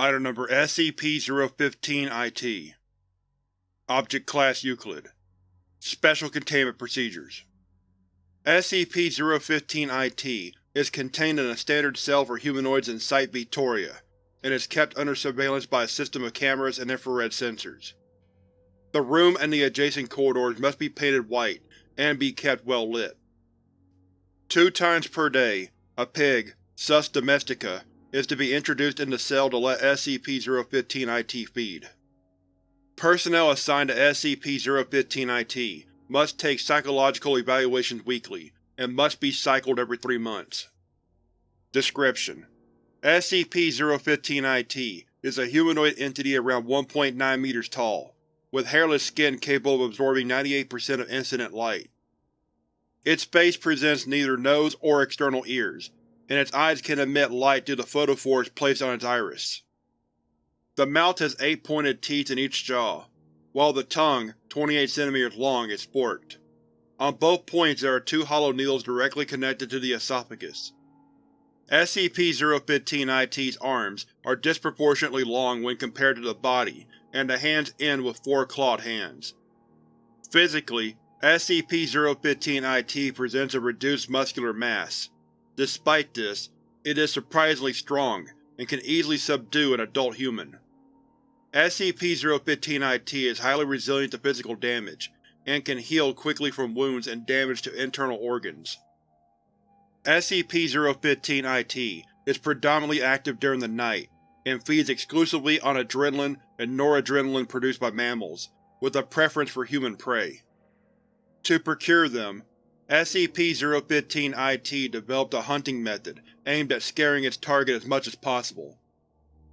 Item Number SCP-015-IT Object Class Euclid Special Containment Procedures SCP-015-IT is contained in a standard cell for humanoids in Site Victoria, and is kept under surveillance by a system of cameras and infrared sensors. The room and the adjacent corridors must be painted white and be kept well lit. Two times per day, a pig, Sus domestica, is to be introduced in the cell to let SCP-015-IT feed. Personnel assigned to SCP-015-IT must take psychological evaluations weekly, and must be cycled every three months. Description: SCP-015-IT is a humanoid entity around 1.9 meters tall, with hairless skin capable of absorbing 98% of incident light. Its face presents neither nose or external ears, and its eyes can emit light through the photophores placed on its iris. The mouth has eight pointed teeth in each jaw, while the tongue, 28 cm long, is forked. On both points there are two hollow needles directly connected to the esophagus. SCP-015-IT's arms are disproportionately long when compared to the body, and the hands end with four clawed hands. Physically, SCP-015-IT presents a reduced muscular mass. Despite this, it is surprisingly strong, and can easily subdue an adult human. SCP-015-IT is highly resilient to physical damage, and can heal quickly from wounds and damage to internal organs. SCP-015-IT is predominantly active during the night, and feeds exclusively on adrenaline and noradrenaline produced by mammals, with a preference for human prey. To procure them, SCP-015-IT developed a hunting method aimed at scaring its target as much as possible.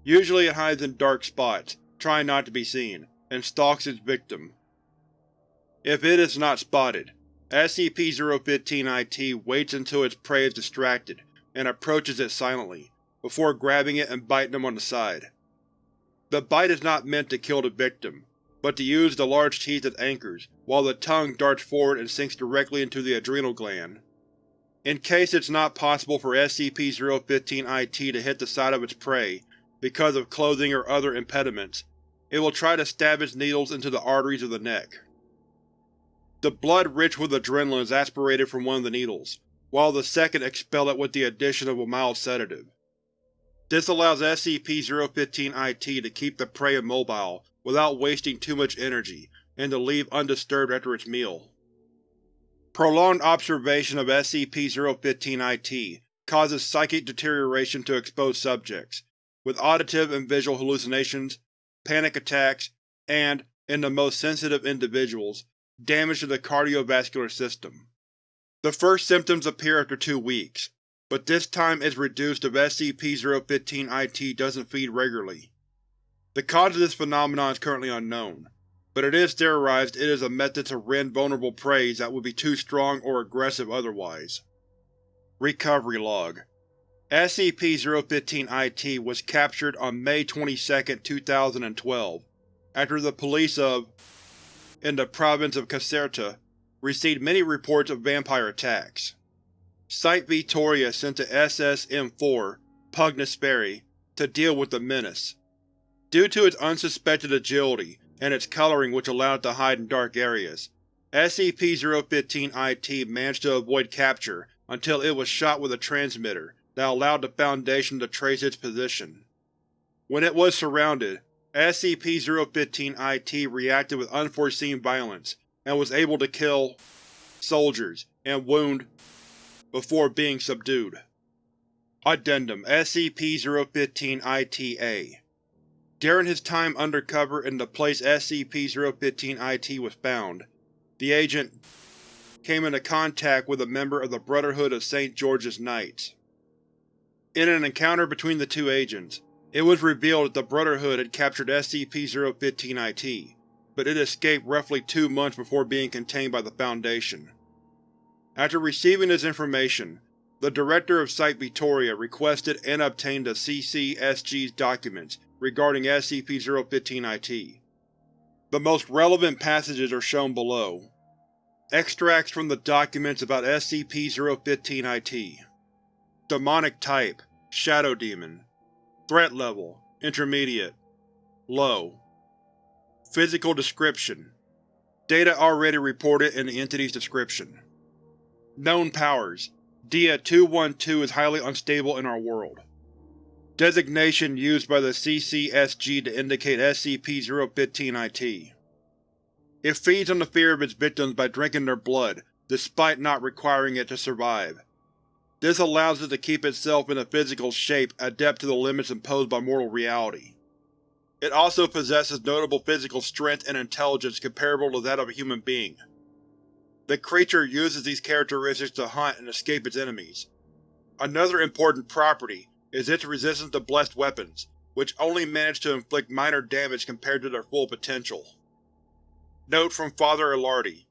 Usually it hides in dark spots, trying not to be seen, and stalks its victim. If it is not spotted, SCP-015-IT waits until its prey is distracted and approaches it silently, before grabbing it and biting them on the side. The bite is not meant to kill the victim, but to use the large teeth as anchors, while the tongue darts forward and sinks directly into the adrenal gland. In case it's not possible for SCP-015-IT to hit the side of its prey, because of clothing or other impediments, it will try to stab its needles into the arteries of the neck. The blood rich with adrenaline is aspirated from one of the needles, while the second expel it with the addition of a mild sedative. This allows SCP-015-IT to keep the prey immobile without wasting too much energy, and to leave undisturbed after its meal. Prolonged observation of SCP-015-IT causes psychic deterioration to exposed subjects, with auditive and visual hallucinations, panic attacks, and, in the most sensitive individuals, damage to the cardiovascular system. The first symptoms appear after two weeks, but this time is reduced if SCP-015-IT doesn't feed regularly. The cause of this phenomenon is currently unknown, but it is theorized it is a method to rend vulnerable prey that would be too strong or aggressive otherwise. Recovery Log SCP-015-IT was captured on May 22, 2012, after the police of in the province of Caserta received many reports of vampire attacks. Site Victoria sent the SSM-4 Pugnus to deal with the menace. Due to its unsuspected agility and its coloring which allowed it to hide in dark areas, SCP-015-IT managed to avoid capture until it was shot with a transmitter that allowed the Foundation to trace its position. When it was surrounded, SCP-015-IT reacted with unforeseen violence and was able to kill soldiers and wound before being subdued. Addendum SCP-015-IT-A During his time undercover in the place SCP-015-IT was found, the agent came into contact with a member of the Brotherhood of St. George's Knights. In an encounter between the two agents, it was revealed that the Brotherhood had captured SCP-015-IT, but it escaped roughly two months before being contained by the Foundation. After receiving this information, the Director of Site Victoria requested and obtained the CCSG's documents regarding SCP-015-IT. The most relevant passages are shown below. Extracts from the documents about SCP-015-IT Demonic Type Shadow Demon Threat Level Intermediate Low Physical Description Data already reported in the entity's description. Known powers: Dia-212 is highly unstable in our world. Designation used by the CCSG to indicate SCP-015-IT. It feeds on the fear of its victims by drinking their blood, despite not requiring it to survive. This allows it to keep itself in a physical shape adept to the limits imposed by mortal reality. It also possesses notable physical strength and intelligence comparable to that of a human being. The creature uses these characteristics to hunt and escape its enemies. Another important property is its resistance to blessed weapons, which only manage to inflict minor damage compared to their full potential. Note from Father Ilardi,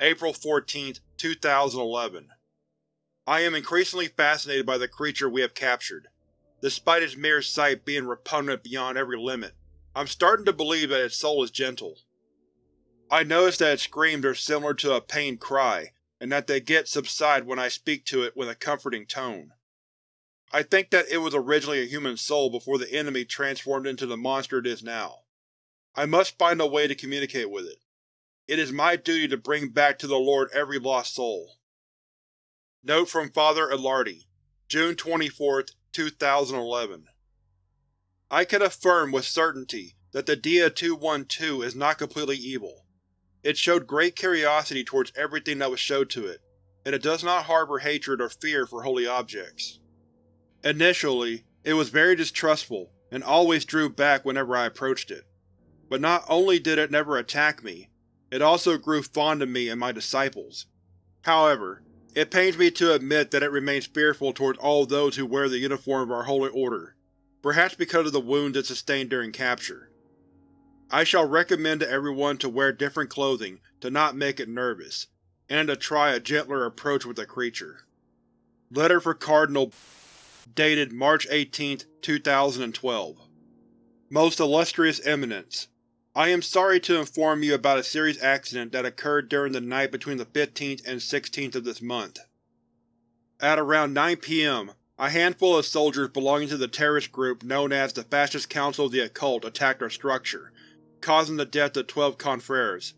April 14, 2011 I am increasingly fascinated by the creature we have captured. Despite its mere sight being repugnant beyond every limit, I'm starting to believe that its soul is gentle. I notice that its screams are similar to a pained cry, and that they get subside when I speak to it with a comforting tone. I think that it was originally a human soul before the enemy transformed into the monster it is now. I must find a way to communicate with it. It is my duty to bring back to the Lord every lost soul. Note from Father Ilardi, June 24, 2011 I can affirm with certainty that the Dia-212 is not completely evil. It showed great curiosity towards everything that was showed to it, and it does not harbor hatred or fear for holy objects. Initially, it was very distrustful and always drew back whenever I approached it. But not only did it never attack me, it also grew fond of me and my disciples. However, it pains me to admit that it remains fearful towards all those who wear the uniform of our Holy Order, perhaps because of the wounds it sustained during capture. I shall recommend to everyone to wear different clothing to not make it nervous, and to try a gentler approach with the creature. Letter for Cardinal dated March 18, 2012 Most Illustrious Eminence, I am sorry to inform you about a serious accident that occurred during the night between the 15th and 16th of this month. At around 9 p.m., a handful of soldiers belonging to the terrorist group known as the Fascist Council of the Occult attacked our structure, causing the death of twelve confreres.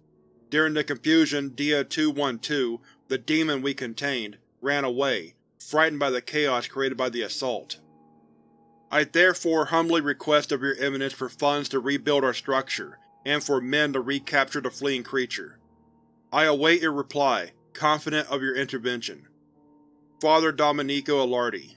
During the confusion, Dia-212, the demon we contained, ran away, frightened by the chaos created by the assault. I therefore humbly request of your Eminence for funds to rebuild our structure, and for men to recapture the fleeing creature. I await your reply, confident of your intervention. Father Domenico Ilardi